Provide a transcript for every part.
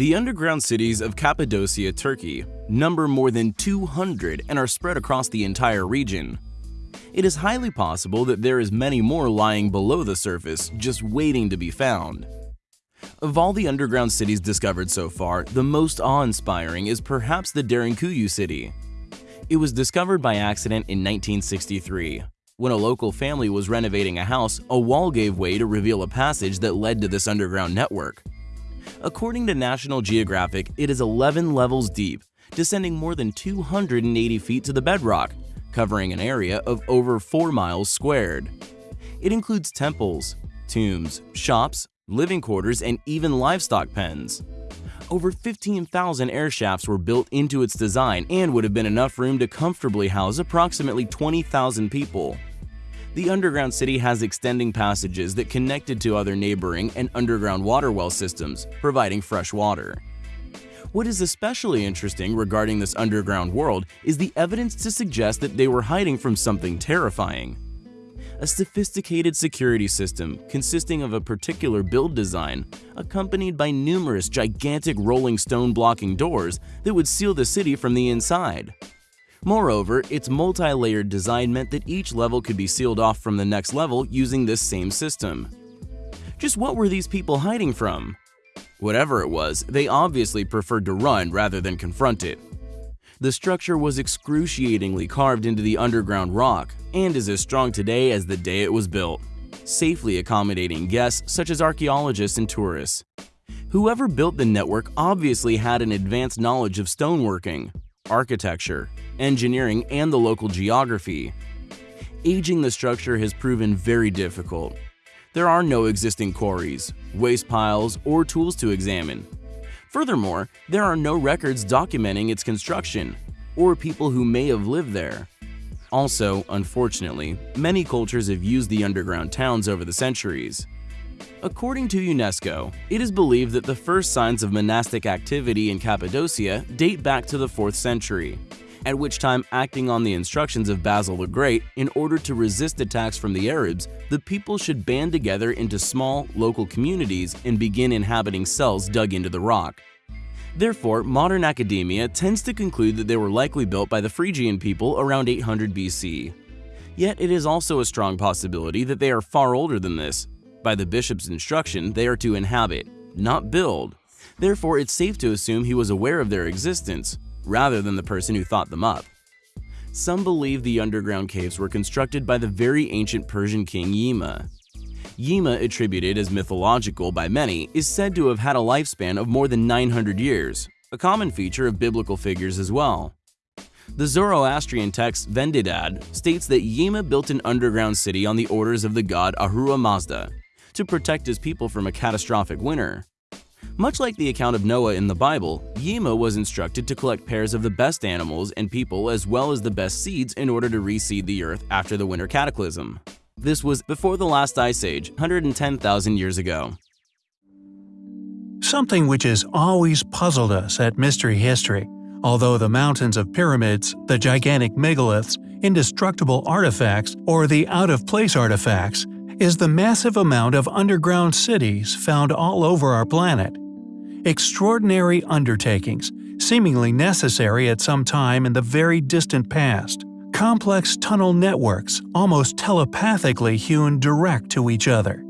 The underground cities of Cappadocia, Turkey, number more than 200 and are spread across the entire region. It is highly possible that there is many more lying below the surface, just waiting to be found. Of all the underground cities discovered so far, the most awe-inspiring is perhaps the Derinkuyu city. It was discovered by accident in 1963. When a local family was renovating a house, a wall gave way to reveal a passage that led to this underground network. According to National Geographic, it is 11 levels deep, descending more than 280 feet to the bedrock, covering an area of over 4 miles squared. It includes temples, tombs, shops, living quarters, and even livestock pens. Over 15,000 air shafts were built into its design and would have been enough room to comfortably house approximately 20,000 people. The underground city has extending passages that connected to other neighboring and underground water well systems, providing fresh water. What is especially interesting regarding this underground world is the evidence to suggest that they were hiding from something terrifying. A sophisticated security system consisting of a particular build design, accompanied by numerous gigantic rolling stone blocking doors that would seal the city from the inside. Moreover, its multi-layered design meant that each level could be sealed off from the next level using this same system. Just what were these people hiding from? Whatever it was, they obviously preferred to run rather than confront it. The structure was excruciatingly carved into the underground rock and is as strong today as the day it was built, safely accommodating guests such as archaeologists and tourists. Whoever built the network obviously had an advanced knowledge of stoneworking, architecture, engineering, and the local geography. Aging the structure has proven very difficult. There are no existing quarries, waste piles, or tools to examine. Furthermore, there are no records documenting its construction, or people who may have lived there. Also, unfortunately, many cultures have used the underground towns over the centuries. According to UNESCO, it is believed that the first signs of monastic activity in Cappadocia date back to the 4th century, at which time acting on the instructions of Basil the Great in order to resist attacks from the Arabs, the people should band together into small, local communities and begin inhabiting cells dug into the rock. Therefore, modern academia tends to conclude that they were likely built by the Phrygian people around 800 BC. Yet it is also a strong possibility that they are far older than this. By the bishop's instruction, they are to inhabit, not build. Therefore, it's safe to assume he was aware of their existence, rather than the person who thought them up. Some believe the underground caves were constructed by the very ancient Persian king Yima. Yima, attributed as mythological by many, is said to have had a lifespan of more than 900 years, a common feature of biblical figures as well. The Zoroastrian text Vendidad states that Yima built an underground city on the orders of the god Ahura Mazda to protect his people from a catastrophic winter. Much like the account of Noah in the Bible, Yima was instructed to collect pairs of the best animals and people as well as the best seeds in order to reseed the earth after the winter cataclysm. This was before the last ice age, 110,000 years ago. Something which has always puzzled us at Mystery History, although the mountains of pyramids, the gigantic megaliths, indestructible artifacts, or the out-of-place artifacts, is the massive amount of underground cities found all over our planet extraordinary undertakings, seemingly necessary at some time in the very distant past. Complex tunnel networks, almost telepathically hewn direct to each other.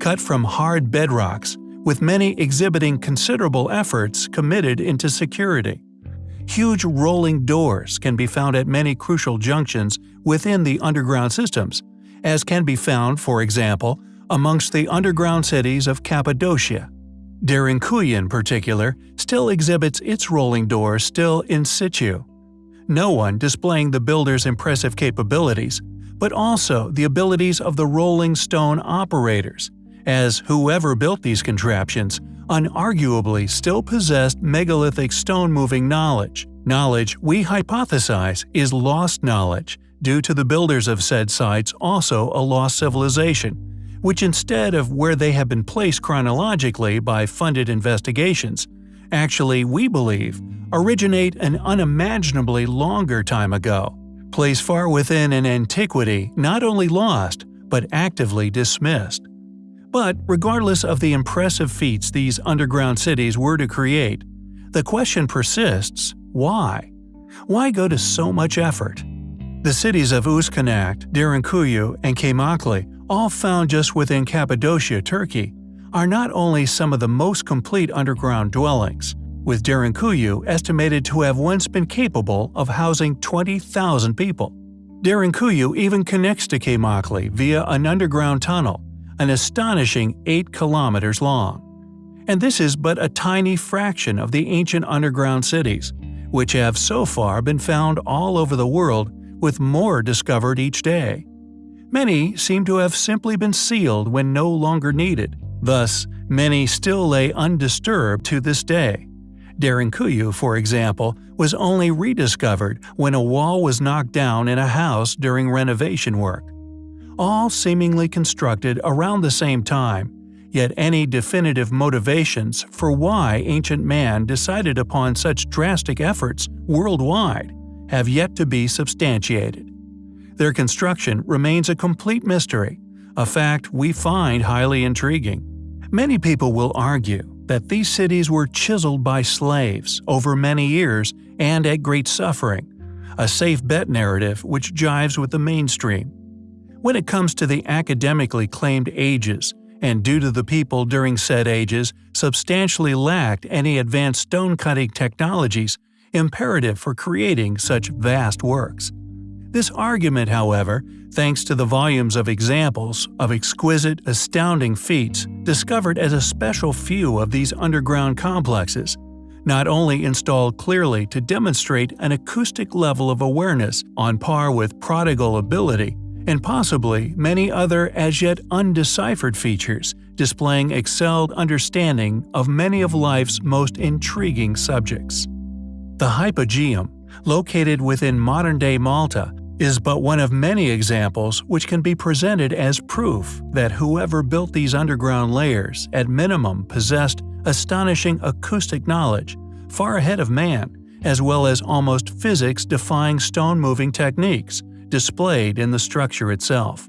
Cut from hard bedrocks, with many exhibiting considerable efforts committed into security. Huge rolling doors can be found at many crucial junctions within the underground systems, as can be found, for example, amongst the underground cities of Cappadocia, Derinkuyu in particular still exhibits its rolling doors still in situ. No one displaying the builder's impressive capabilities, but also the abilities of the rolling stone operators, as whoever built these contraptions unarguably still possessed megalithic stone-moving knowledge, knowledge we hypothesize is lost knowledge due to the builders of said sites also a lost civilization, which instead of where they have been placed chronologically by funded investigations, actually, we believe, originate an unimaginably longer time ago, place far within an antiquity not only lost, but actively dismissed. But regardless of the impressive feats these underground cities were to create, the question persists why? Why go to so much effort? The cities of Özkonak, Derinkuyu, and Kaymakli, all found just within Cappadocia, Turkey, are not only some of the most complete underground dwellings, with Derinkuyu estimated to have once been capable of housing 20,000 people. Derinkuyu even connects to Kaymakli via an underground tunnel, an astonishing 8 kilometers long. And this is but a tiny fraction of the ancient underground cities, which have so far been found all over the world with more discovered each day. Many seem to have simply been sealed when no longer needed, thus many still lay undisturbed to this day. Derinkuyu, for example, was only rediscovered when a wall was knocked down in a house during renovation work. All seemingly constructed around the same time, yet any definitive motivations for why ancient man decided upon such drastic efforts worldwide have yet to be substantiated. Their construction remains a complete mystery, a fact we find highly intriguing. Many people will argue that these cities were chiseled by slaves over many years and at great suffering, a safe bet narrative which jives with the mainstream. When it comes to the academically claimed ages, and due to the people during said ages substantially lacked any advanced stone-cutting technologies imperative for creating such vast works. This argument, however, thanks to the volumes of examples of exquisite, astounding feats discovered as a special few of these underground complexes, not only installed clearly to demonstrate an acoustic level of awareness on par with prodigal ability, and possibly many other as yet undeciphered features displaying excelled understanding of many of life's most intriguing subjects. The Hypogeum, located within modern-day Malta, is but one of many examples which can be presented as proof that whoever built these underground layers at minimum possessed astonishing acoustic knowledge, far ahead of man, as well as almost physics-defying stone-moving techniques displayed in the structure itself.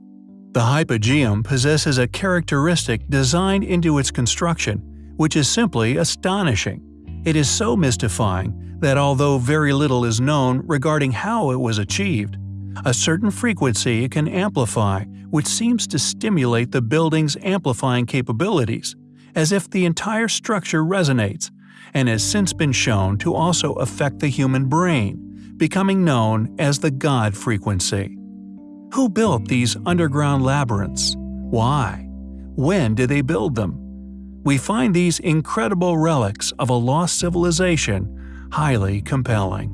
The hypogeum possesses a characteristic designed into its construction, which is simply astonishing. It is so mystifying that although very little is known regarding how it was achieved, a certain frequency can amplify which seems to stimulate the building's amplifying capabilities, as if the entire structure resonates, and has since been shown to also affect the human brain, becoming known as the God frequency. Who built these underground labyrinths? Why? When did they build them? We find these incredible relics of a lost civilization highly compelling.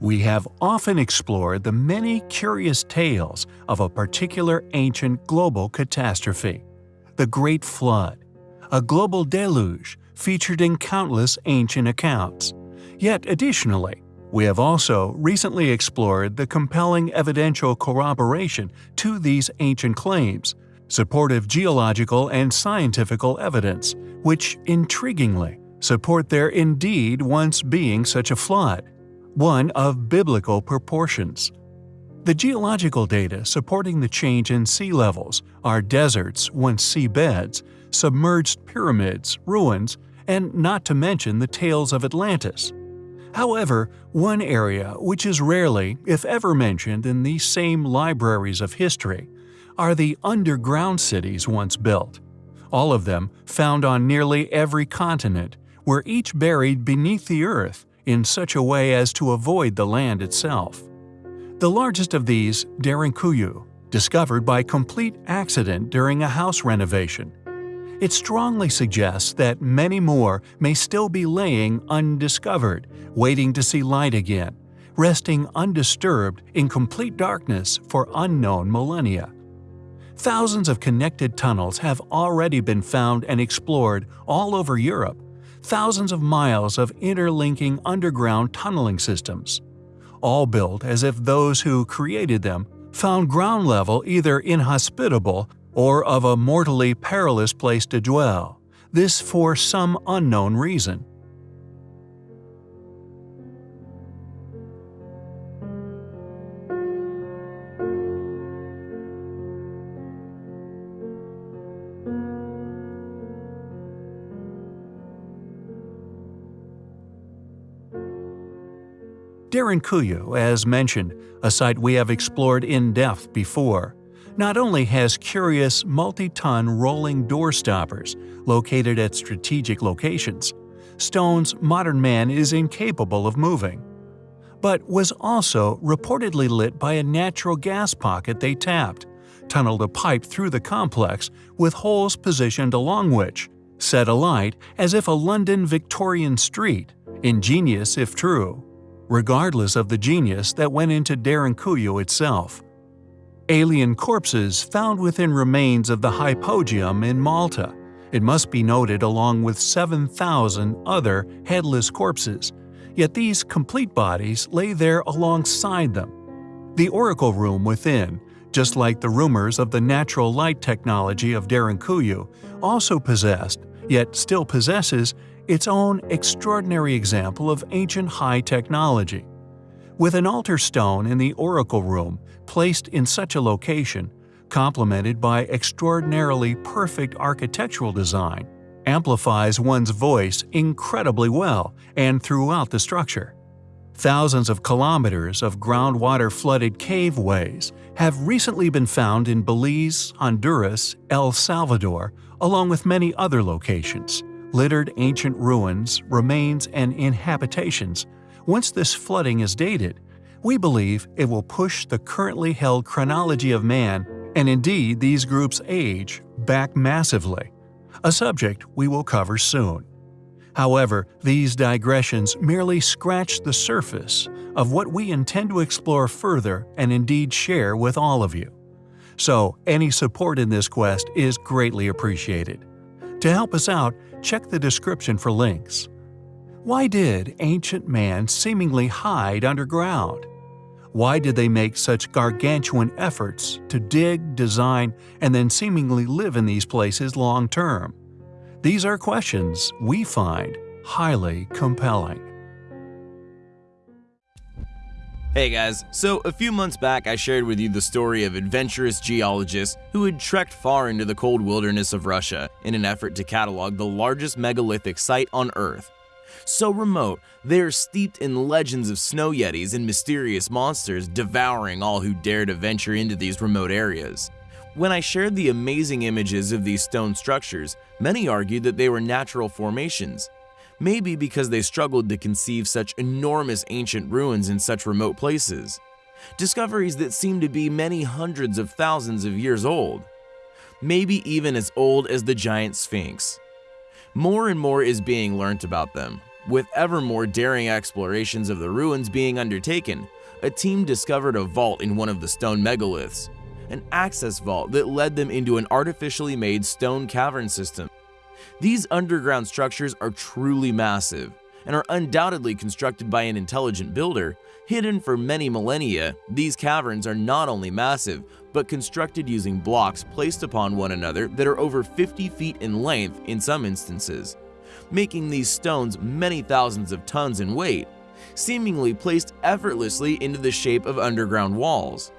We have often explored the many curious tales of a particular ancient global catastrophe the Great Flood, a global deluge featured in countless ancient accounts. Yet additionally, we have also recently explored the compelling evidential corroboration to these ancient claims, supportive geological and scientifical evidence, which, intriguingly, support there indeed once being such a flood one of biblical proportions. The geological data supporting the change in sea levels are deserts, once seabeds, submerged pyramids, ruins, and not to mention the tales of Atlantis. However, one area which is rarely, if ever mentioned in these same libraries of history, are the underground cities once built. All of them found on nearly every continent, were each buried beneath the earth in such a way as to avoid the land itself. The largest of these, Derinkuyu, discovered by complete accident during a house renovation. It strongly suggests that many more may still be laying undiscovered, waiting to see light again, resting undisturbed in complete darkness for unknown millennia. Thousands of connected tunnels have already been found and explored all over Europe, thousands of miles of interlinking underground tunneling systems, all built as if those who created them found ground level either inhospitable or of a mortally perilous place to dwell, this for some unknown reason. Derinkuyu, as mentioned, a site we have explored in depth before, not only has curious multi-ton rolling door stoppers located at strategic locations, stones modern man is incapable of moving, but was also reportedly lit by a natural gas pocket they tapped, tunneled a pipe through the complex with holes positioned along which, set alight as if a London Victorian street, ingenious if true, regardless of the genius that went into Derinkuyu itself. Alien corpses found within remains of the Hypogeum in Malta, it must be noted along with 7,000 other headless corpses, yet these complete bodies lay there alongside them. The oracle room within, just like the rumors of the natural light technology of Derinkuyu, also possessed, yet still possesses, its own extraordinary example of ancient high technology. With an altar stone in the oracle room placed in such a location, complemented by extraordinarily perfect architectural design, amplifies one's voice incredibly well and throughout the structure. Thousands of kilometers of groundwater flooded caveways have recently been found in Belize, Honduras, El Salvador, along with many other locations. Littered ancient ruins, remains, and inhabitations. Once this flooding is dated, we believe it will push the currently held chronology of man, and indeed these groups' age, back massively, a subject we will cover soon. However, these digressions merely scratch the surface of what we intend to explore further and indeed share with all of you. So, any support in this quest is greatly appreciated. To help us out, check the description for links. Why did ancient man seemingly hide underground? Why did they make such gargantuan efforts to dig, design, and then seemingly live in these places long term? These are questions we find highly compelling. Hey guys, so a few months back I shared with you the story of adventurous geologists who had trekked far into the cold wilderness of Russia in an effort to catalog the largest megalithic site on Earth. So remote, they are steeped in legends of snow yetis and mysterious monsters devouring all who dare to venture into these remote areas. When I shared the amazing images of these stone structures, many argued that they were natural formations. Maybe because they struggled to conceive such enormous ancient ruins in such remote places. Discoveries that seem to be many hundreds of thousands of years old. Maybe even as old as the giant Sphinx. More and more is being learnt about them, with ever more daring explorations of the ruins being undertaken, a team discovered a vault in one of the stone megaliths, an access vault that led them into an artificially made stone cavern system. These underground structures are truly massive and are undoubtedly constructed by an intelligent builder. Hidden for many millennia, these caverns are not only massive, but constructed using blocks placed upon one another that are over 50 feet in length in some instances making these stones many thousands of tons in weight, seemingly placed effortlessly into the shape of underground walls.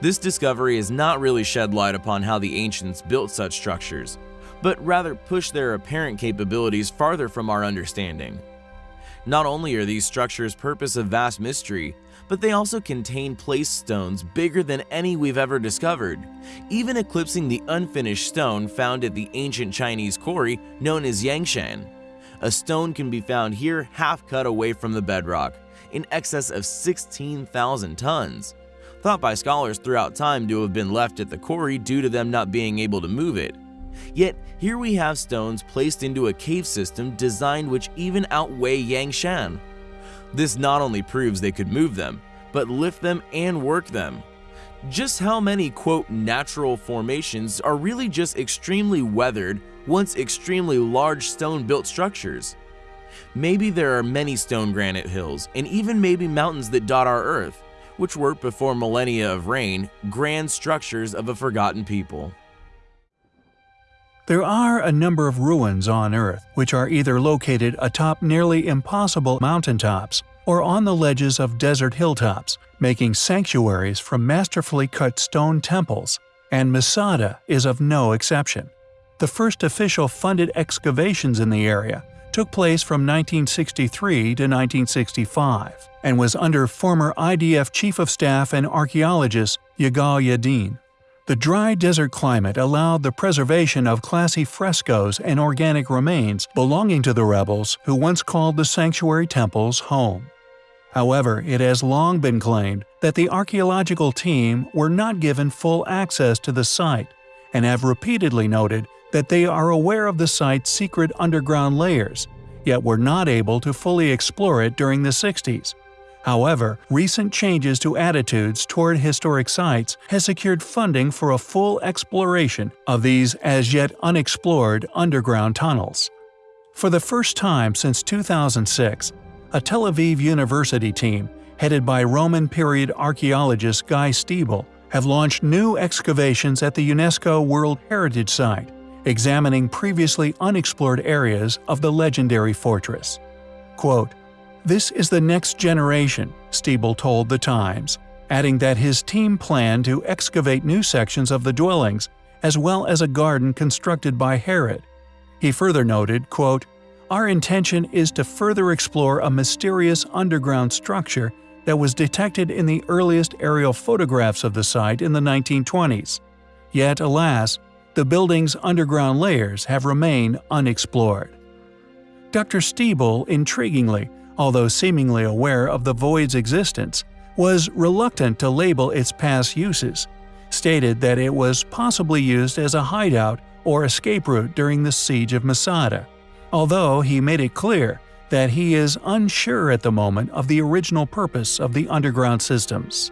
This discovery has not really shed light upon how the ancients built such structures, but rather push their apparent capabilities farther from our understanding. Not only are these structures purpose of vast mystery, but they also contain placed stones bigger than any we've ever discovered, even eclipsing the unfinished stone found at the ancient Chinese quarry known as Yangshan. A stone can be found here half cut away from the bedrock, in excess of 16,000 tons, thought by scholars throughout time to have been left at the quarry due to them not being able to move it. Yet here we have stones placed into a cave system designed which even outweigh Yangshan. This not only proves they could move them, but lift them and work them. Just how many quote natural formations are really just extremely weathered, once extremely large stone built structures? Maybe there are many stone granite hills, and even maybe mountains that dot our earth, which were before millennia of rain, grand structures of a forgotten people. There are a number of ruins on Earth which are either located atop nearly impossible mountaintops or on the ledges of desert hilltops, making sanctuaries from masterfully cut stone temples, and Masada is of no exception. The first official funded excavations in the area took place from 1963 to 1965 and was under former IDF Chief of Staff and archaeologist Yigal Yadin. The dry desert climate allowed the preservation of classy frescoes and organic remains belonging to the rebels who once called the sanctuary temples home. However, it has long been claimed that the archaeological team were not given full access to the site and have repeatedly noted that they are aware of the site's secret underground layers, yet were not able to fully explore it during the 60s. However, recent changes to attitudes toward historic sites has secured funding for a full exploration of these as yet unexplored underground tunnels. For the first time since 2006, a Tel Aviv University team, headed by Roman period archaeologist Guy Stiebel, have launched new excavations at the UNESCO World Heritage Site, examining previously unexplored areas of the legendary fortress. Quote, This is the next generation, Stiebel told The Times, adding that his team planned to excavate new sections of the dwellings, as well as a garden constructed by Herod. He further noted, quote, Our intention is to further explore a mysterious underground structure that was detected in the earliest aerial photographs of the site in the 1920s. Yet, alas, the building's underground layers have remained unexplored. Dr. Stiebel, intriguingly, although seemingly aware of the void's existence, was reluctant to label its past uses, stated that it was possibly used as a hideout or escape route during the siege of Masada, although he made it clear that he is unsure at the moment of the original purpose of the underground systems.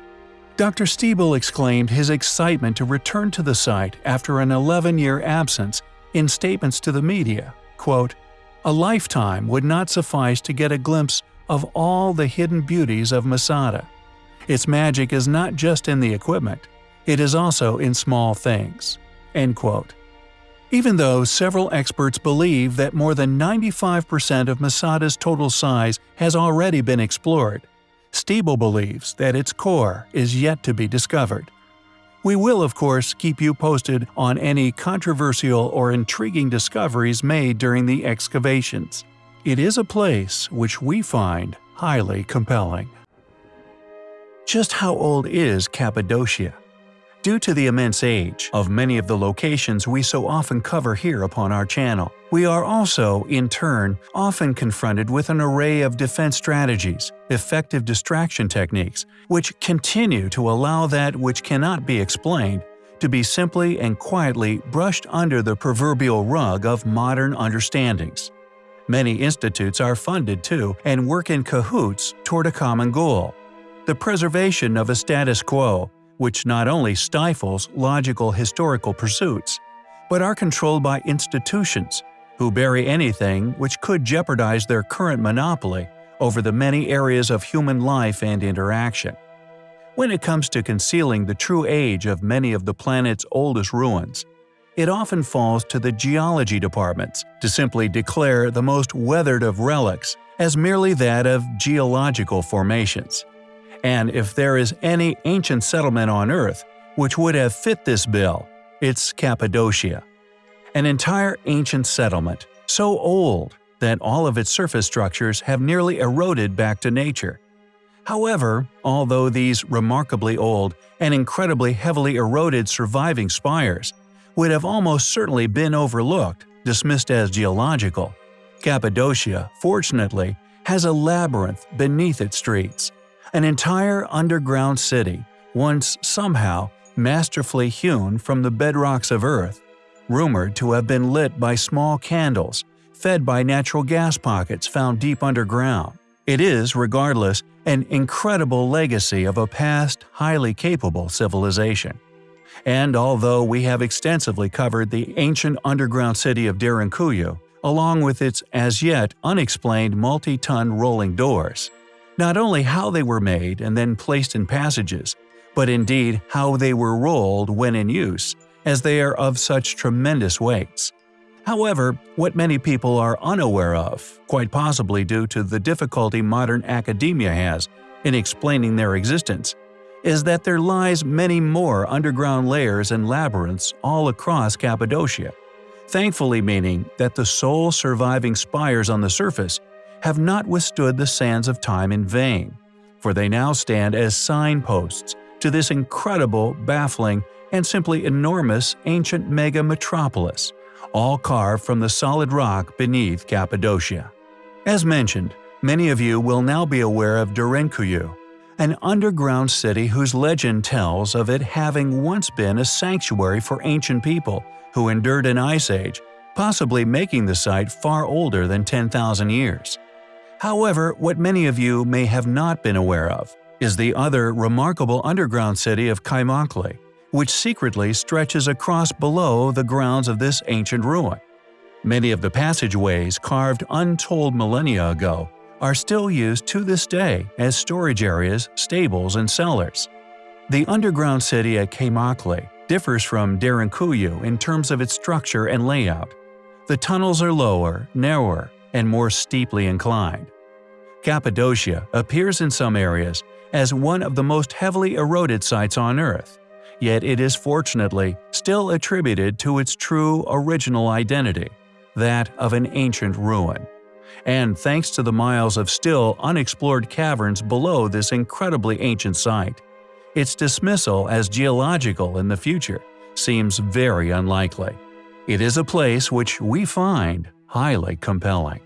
Dr. Stiebel exclaimed his excitement to return to the site after an 11-year absence in statements to the media, quote, A lifetime would not suffice to get a glimpse of all the hidden beauties of Masada. Its magic is not just in the equipment, it is also in small things." End quote. Even though several experts believe that more than 95% of Masada's total size has already been explored, Stiebel believes that its core is yet to be discovered. We will, of course, keep you posted on any controversial or intriguing discoveries made during the excavations. It is a place which we find highly compelling. Just how old is Cappadocia? Due to the immense age of many of the locations we so often cover here upon our channel, we are also, in turn, often confronted with an array of defense strategies, effective distraction techniques, which continue to allow that which cannot be explained to be simply and quietly brushed under the proverbial rug of modern understandings. Many institutes are funded too and work in cahoots toward a common goal the preservation of a status quo which not only stifles logical historical pursuits, but are controlled by institutions who bury anything which could jeopardize their current monopoly over the many areas of human life and interaction. When it comes to concealing the true age of many of the planet's oldest ruins, it often falls to the geology departments to simply declare the most weathered of relics as merely that of geological formations. And if there is any ancient settlement on Earth which would have fit this bill, it's Cappadocia. An entire ancient settlement, so old that all of its surface structures have nearly eroded back to nature. However, although these remarkably old and incredibly heavily eroded surviving spires would have almost certainly been overlooked, dismissed as geological, Cappadocia, fortunately, has a labyrinth beneath its streets an entire underground city, once somehow masterfully hewn from the bedrocks of Earth, rumored to have been lit by small candles, fed by natural gas pockets found deep underground. It is, regardless, an incredible legacy of a past, highly capable civilization. And although we have extensively covered the ancient underground city of Derinkuyu, along with its as yet unexplained multi-ton rolling doors, not only how they were made and then placed in passages, but indeed how they were rolled when in use, as they are of such tremendous weights. However, what many people are unaware of, quite possibly due to the difficulty modern academia has in explaining their existence, is that there lies many more underground layers and labyrinths all across Cappadocia, thankfully meaning that the sole surviving spires on the surface have not withstood the sands of time in vain, for they now stand as signposts to this incredible, baffling, and simply enormous ancient mega-metropolis, all carved from the solid rock beneath Cappadocia. As mentioned, many of you will now be aware of Derinkuyu, an underground city whose legend tells of it having once been a sanctuary for ancient people who endured an ice age, possibly making the site far older than 10,000 years. However, what many of you may have not been aware of is the other remarkable underground city of Kaymakli, which secretly stretches across below the grounds of this ancient ruin. Many of the passageways carved untold millennia ago are still used to this day as storage areas, stables, and cellars. The underground city at Kaymakli differs from Derinkuyu in terms of its structure and layout. The tunnels are lower, narrower, and more steeply inclined. Cappadocia appears in some areas as one of the most heavily eroded sites on Earth, yet it is fortunately still attributed to its true original identity, that of an ancient ruin. And thanks to the miles of still unexplored caverns below this incredibly ancient site, its dismissal as geological in the future seems very unlikely. It is a place which we find highly compelling.